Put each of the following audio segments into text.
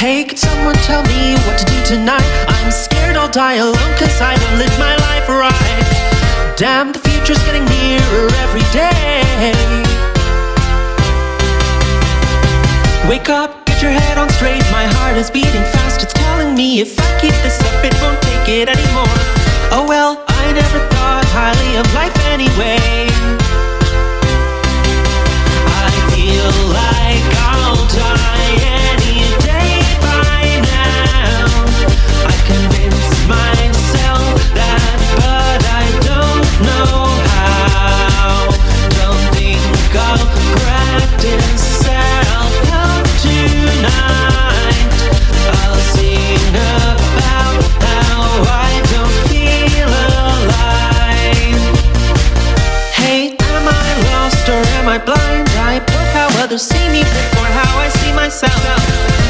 Hey, could someone tell me what to do tonight? I'm scared I'll die alone cause I don't live my life right. Damn, the future's getting nearer every day. Wake up, get your head on straight. My heart is beating fast. It's telling me if I keep this up, it won't take it anymore. Oh well, I never thought highly of life anyway. I feel like I'll die others see me before how I see myself.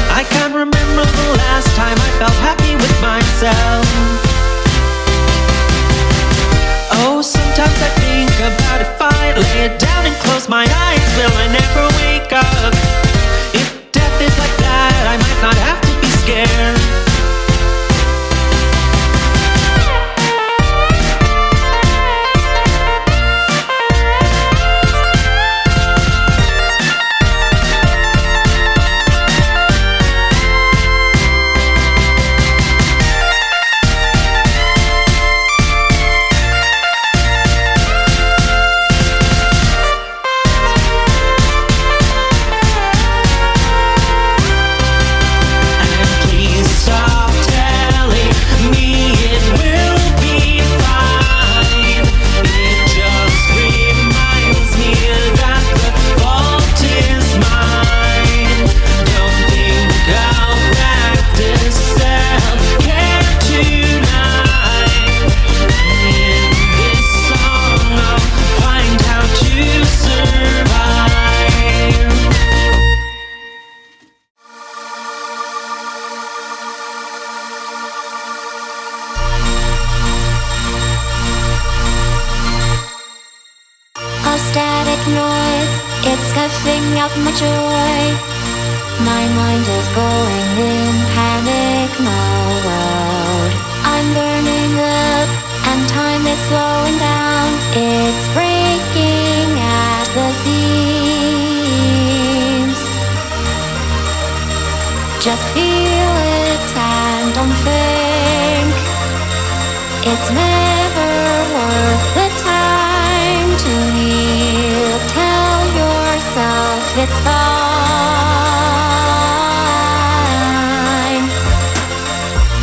I can't remember the last time I felt happy with myself. Oh, sometimes I think about if I lay it down and close my eyes, will I never noise, it's scuffing out my joy. My mind is going in panic mode. I'm burning up, and time is slowing down. It's breaking at the seams. Just feel it and don't think. It's never it's fine.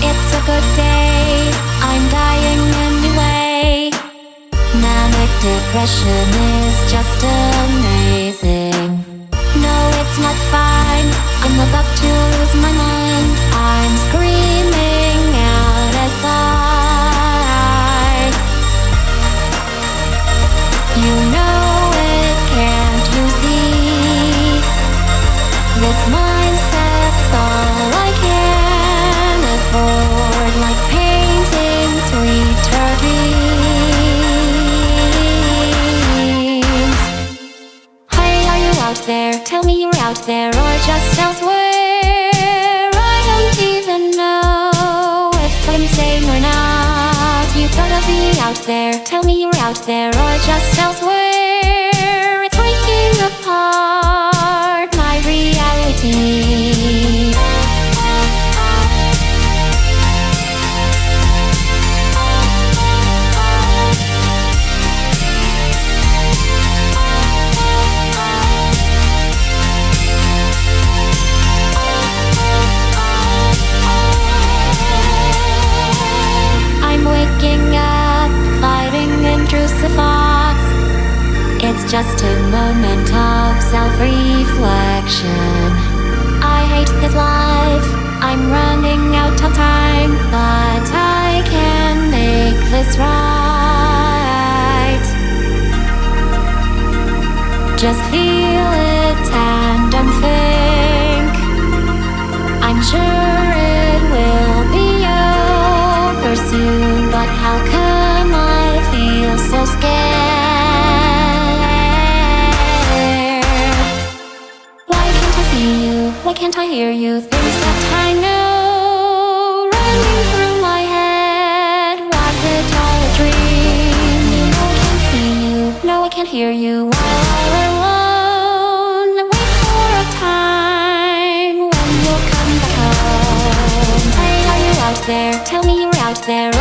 It's a good day. I'm dying anyway. Manic depression is just amazing. Just feel it and don't think. I'm sure it will be over soon, but how come I feel so scared? Why can't I see you? Why can't I hear you? Things can't hear you all alone. Wait for a time when you'll come back home. Hey, are you out there? Tell me you're out there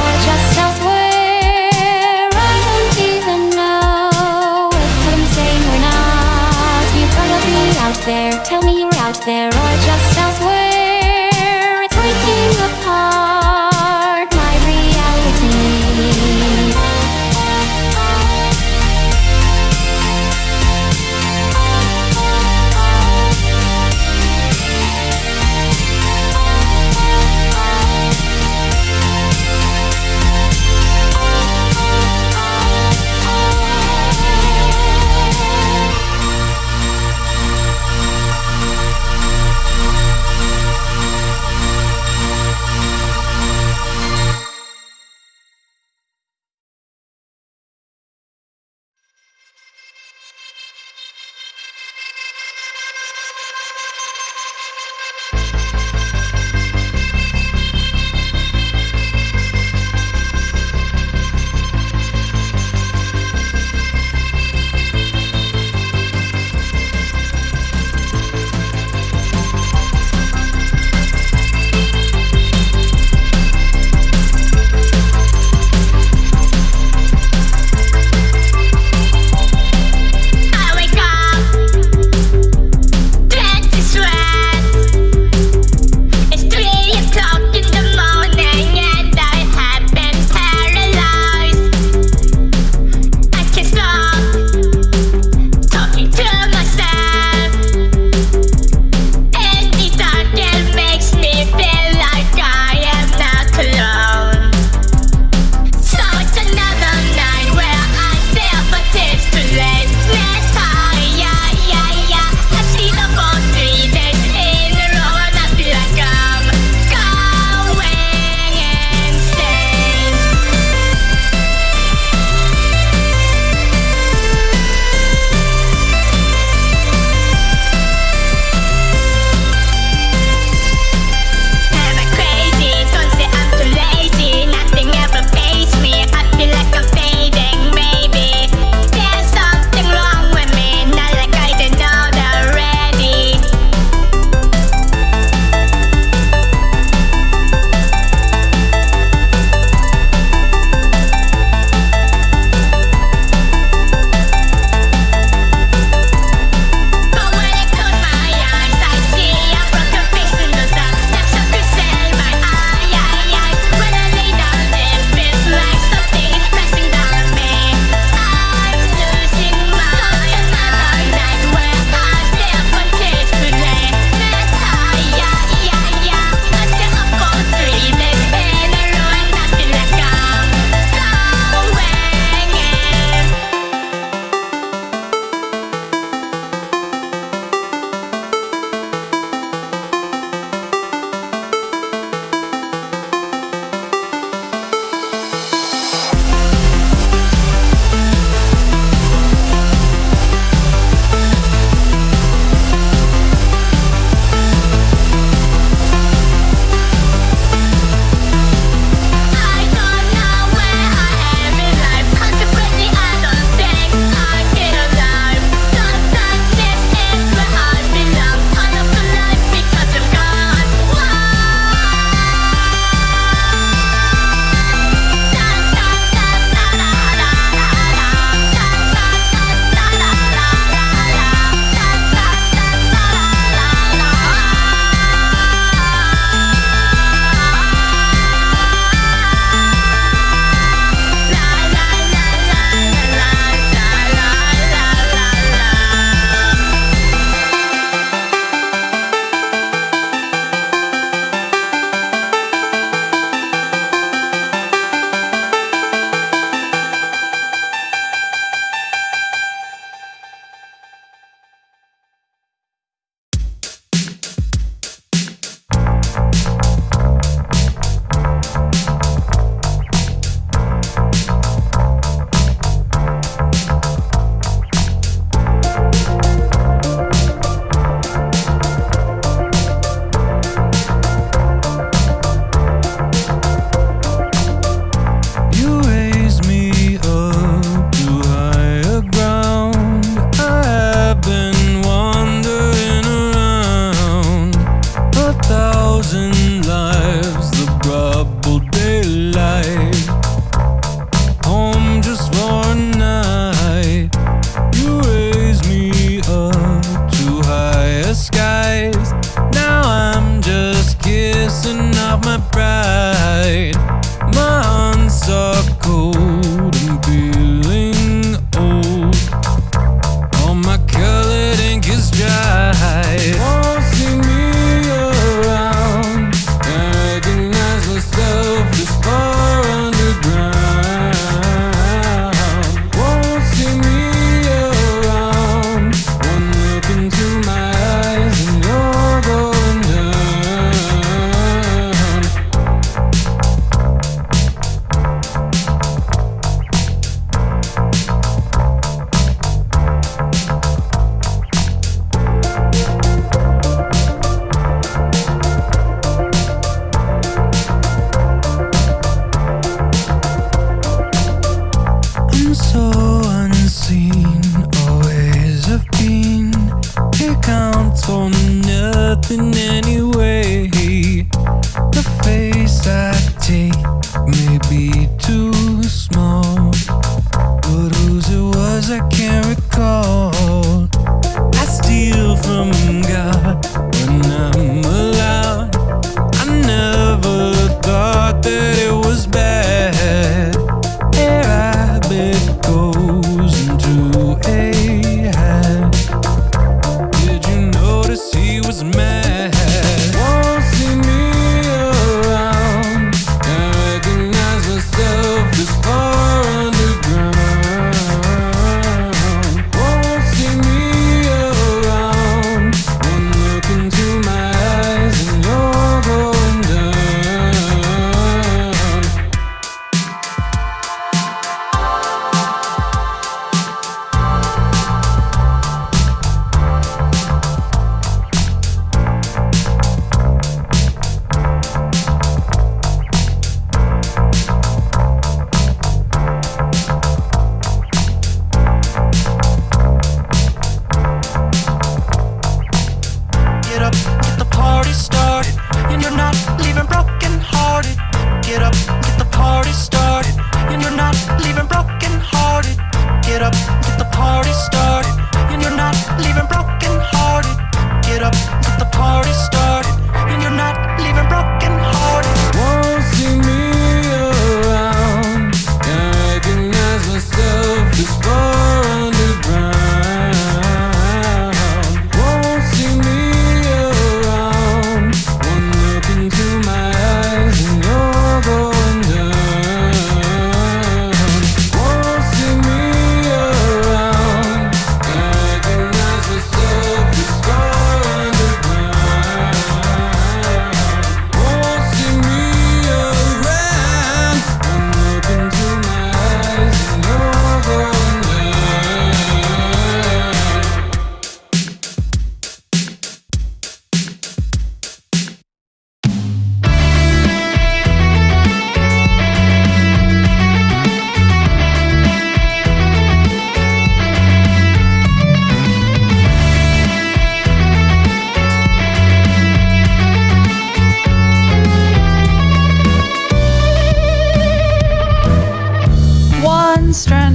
my pride.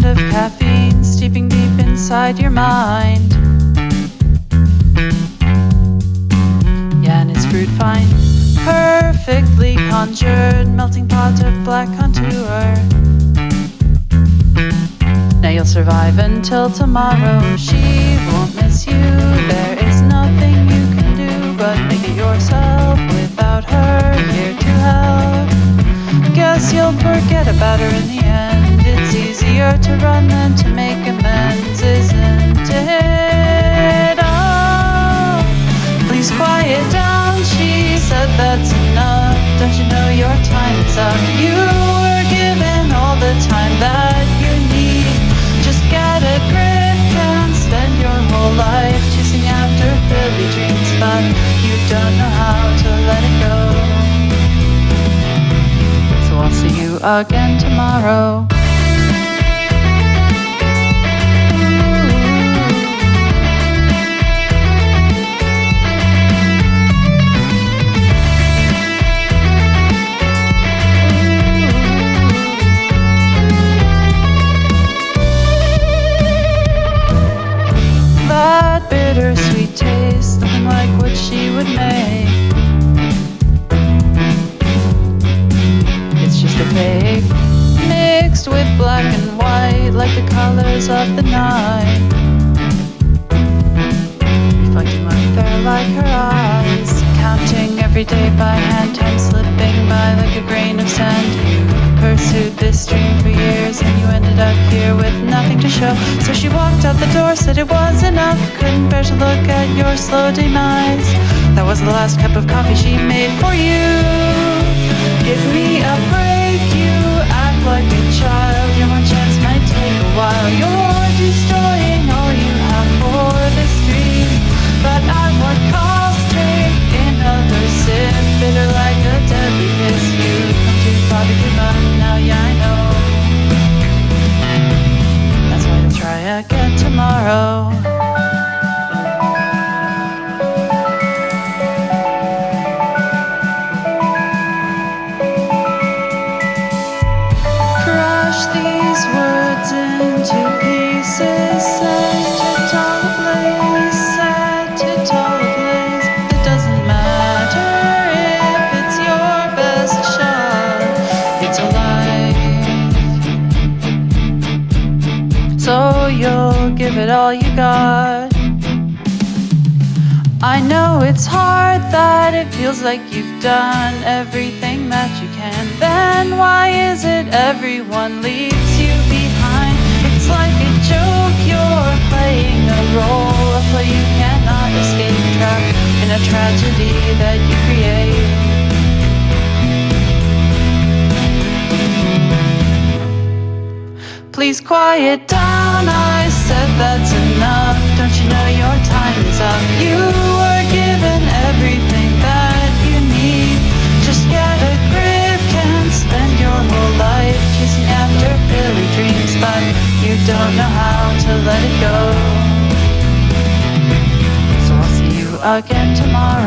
sound of caffeine steeping deep inside your mind. Yan is fruit fine, perfectly conjured, melting pot of black contour. Now you'll survive until tomorrow. She won't miss you. There is nothing you can do but make it yourself without her here to help. Guess you'll forget about her in the end easier to run than to make amends, isn't it? Oh, please quiet down, she said that's enough. Don't you know your time's up? You were given all the time that you need. Just get a grip and spend your whole life chasing after Billy dreams, but you don't know how to let it go. So I'll see you again tomorrow. You were given everything that you need. Just get a grip, can't spend your whole life Chasing after billy dreams But you don't know how to let it go. So I'll see you again tomorrow.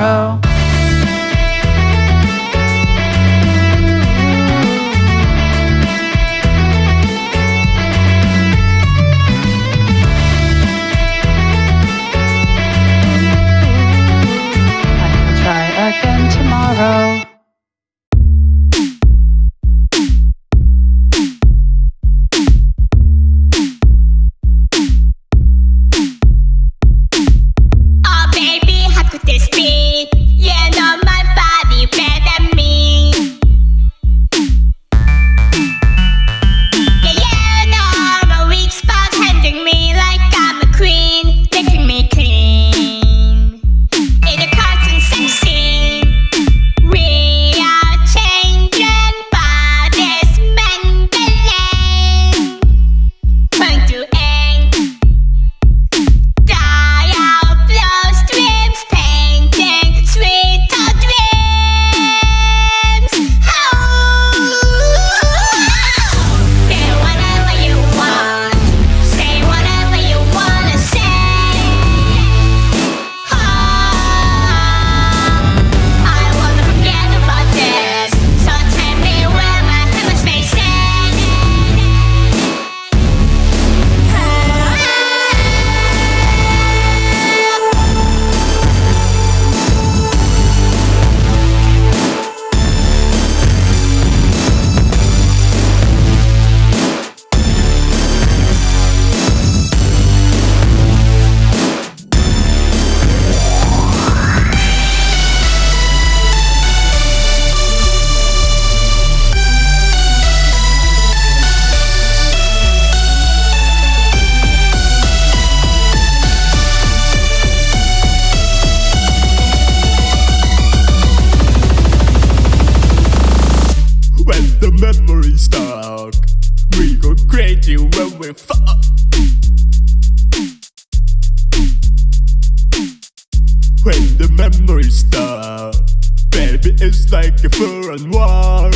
crazy when we fuck. When the memory stop, baby, it's like a foreign war.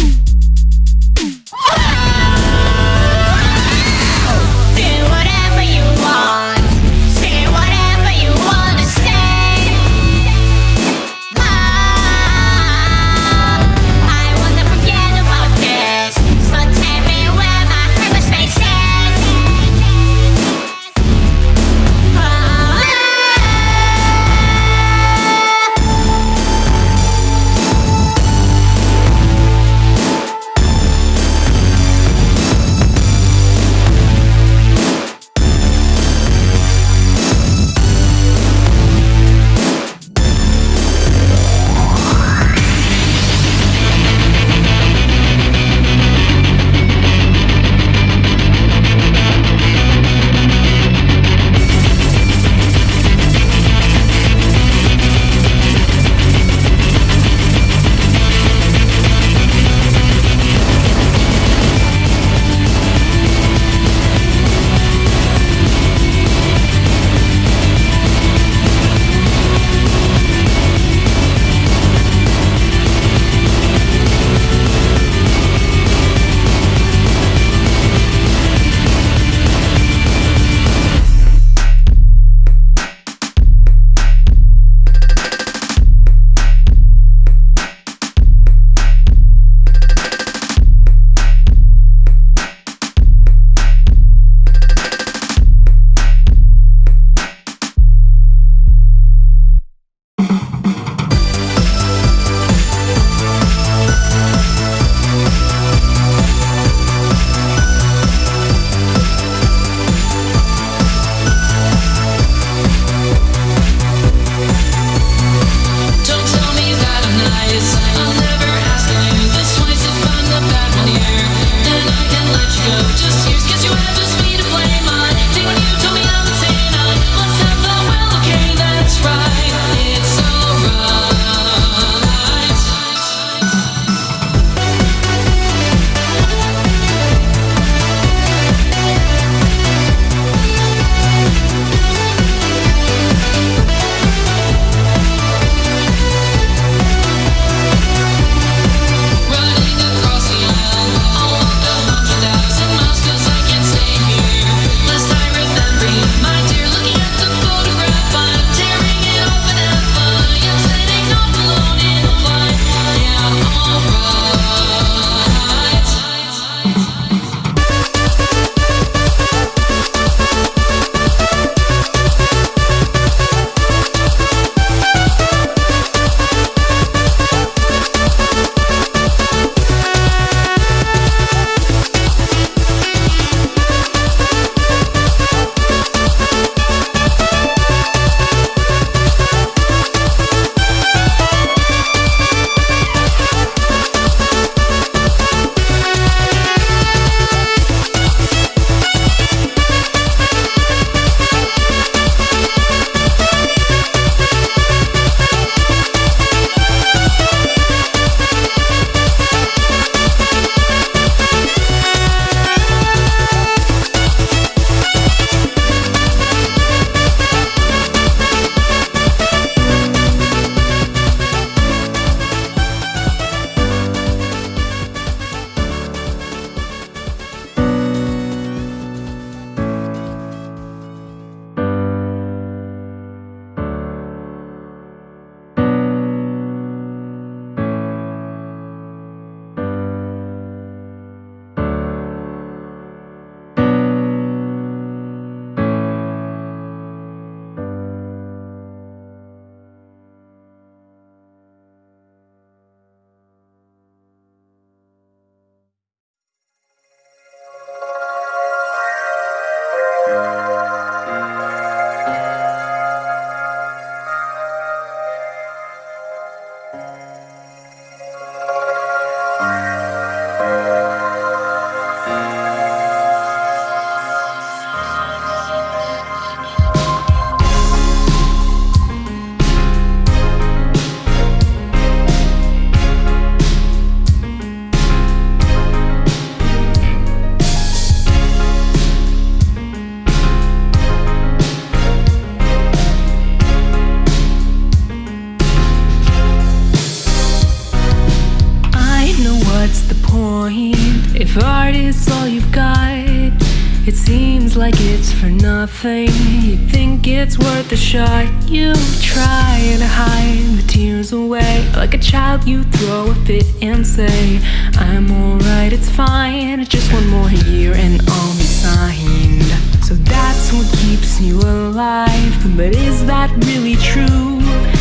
Like it's for nothing. You think it's worth a shot. You try to hide the tears away. Like a child, you throw a fit and say, I'm alright, it's fine. Just one more year and I'll be signed. So that's what keeps you alive. But is that really true?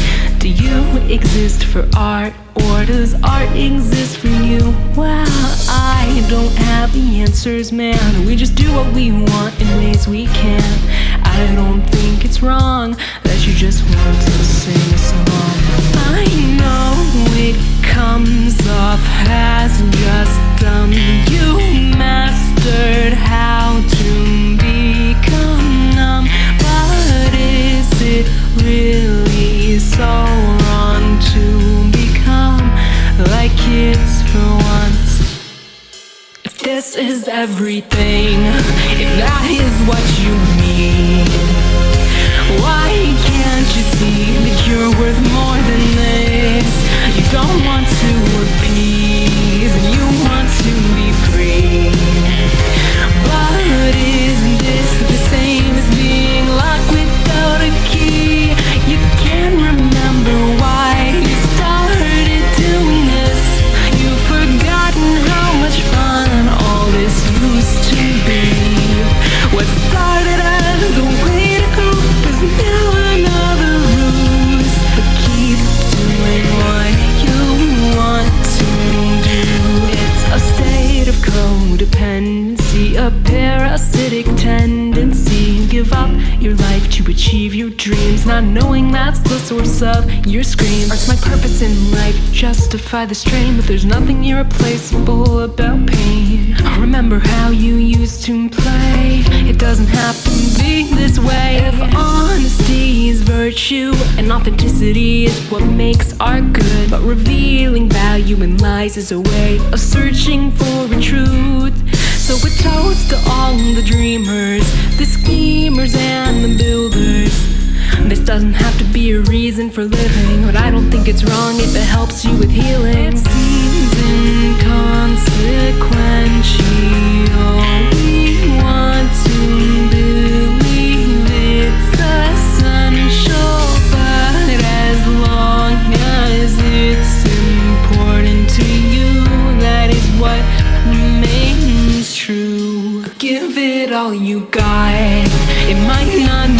You exist for art or does art exist for you? Well, I don't have the answers, man. We just do what we want in ways we can. I don't think it's wrong a parasitic tendency. Give up your life to achieve your dreams, not knowing that's the source of your screams. Art's my purpose in life, justify the strain, but there's nothing irreplaceable about pain. I remember how you used to play. It doesn't have to be this way. If honesty is virtue and authenticity is what makes art good, but revealing value in lies is a way of searching for a truth. So a toast to all the dreamers, the schemers and the builders. This doesn't have to be a reason for living, but I don't think it's wrong if it helps you with healing. It seems inconsequential. All you got. It might not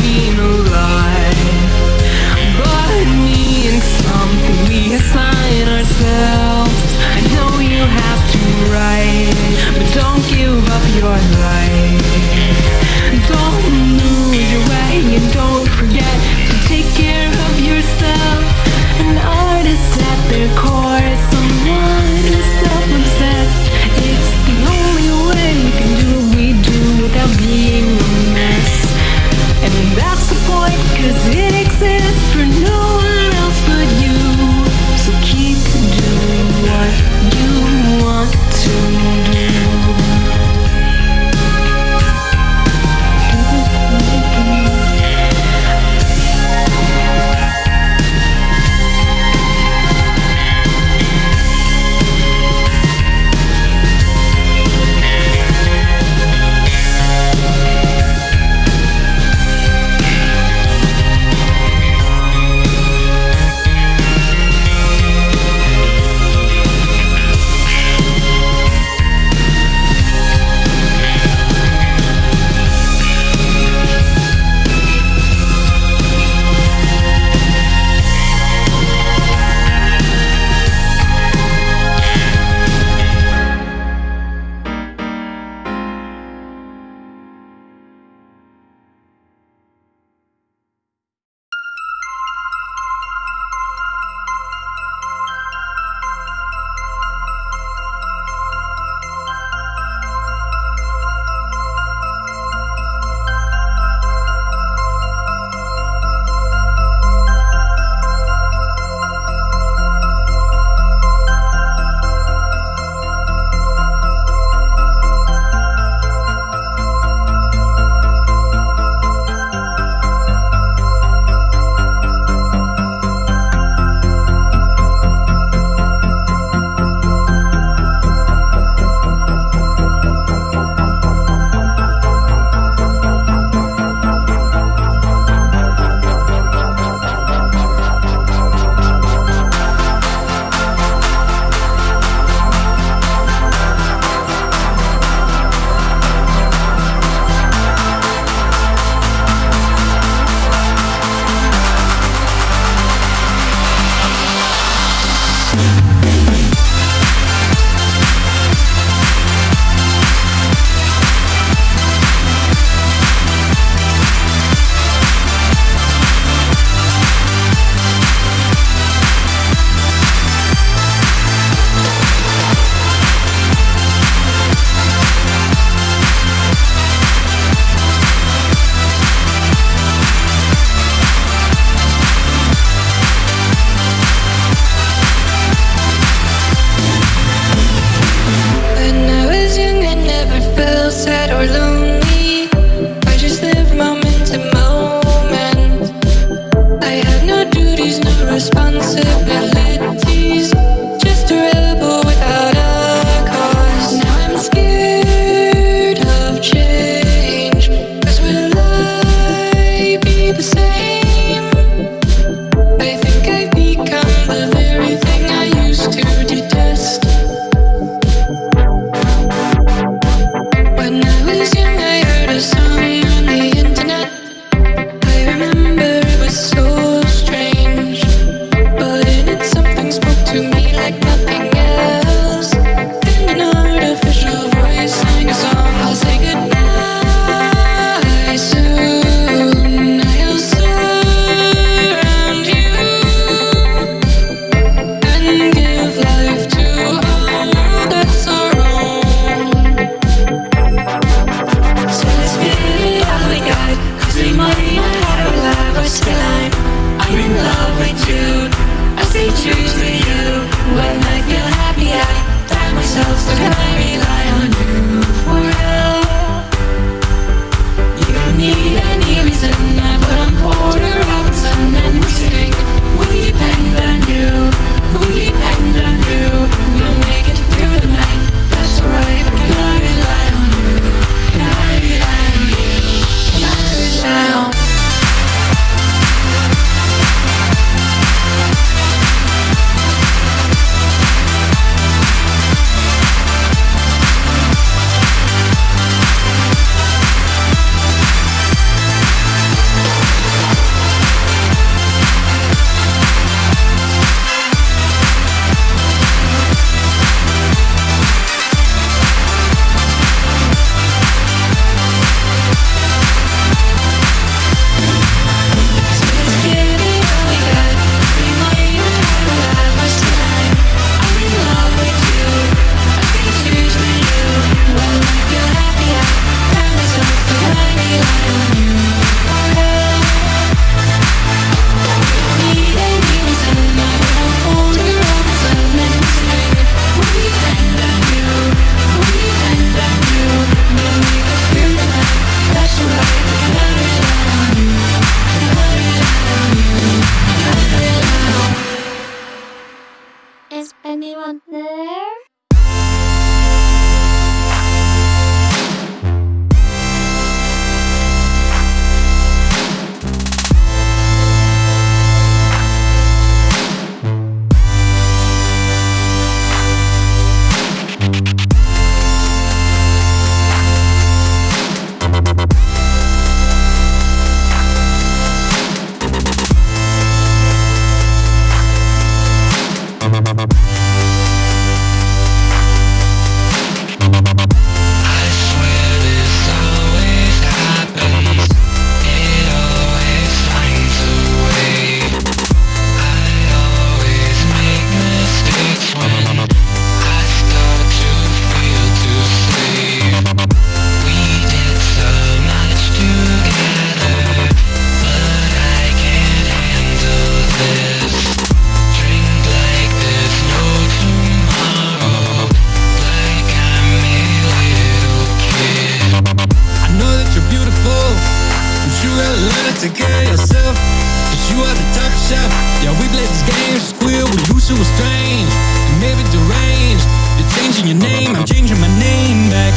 changing your name, I'm changing my name back.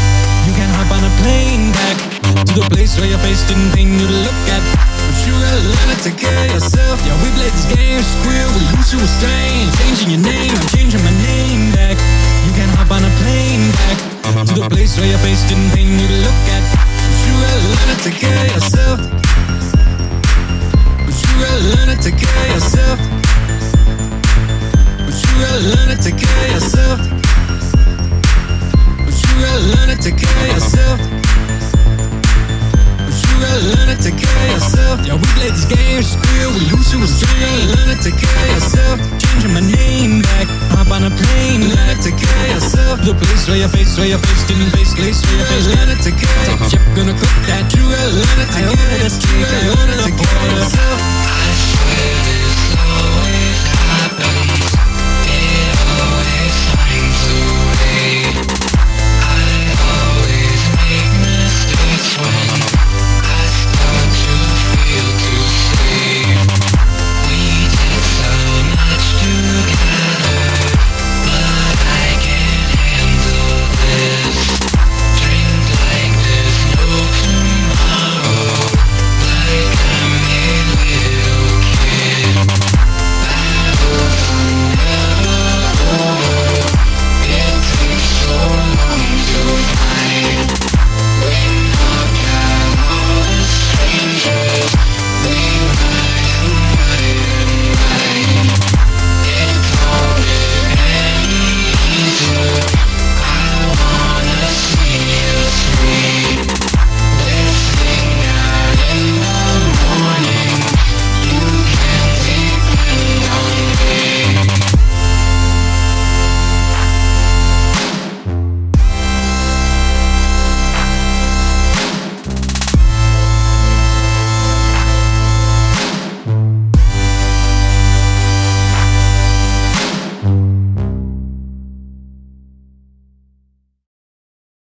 You can hop on a plane back to the place where your face didn't pain you to look at. But you gotta learn to take care of yourself. Yeah, we played this game, squeal, we used to was strange. Changing your name, I'm changing my name back. You can hop on a plane back to the place where your face didn't pain you to look at. But you gotta learn to take care of yourself. But you gotta learn to take care of yourself. But you gotta learn to take care of yourself. Gotta learn to take care of yourself. You gotta learn to take care of yourself. Yeah, we played this game, squeal, we lose to a string. Learn to take care of yourself. Changing my name back, hop on a plane. Learn to take care of yourself. The place where your face, where your face didn't face, place where your face. Learn to take care. Top chef gonna cook that. You gotta learn to take care. You gotta learn to take care of yourself.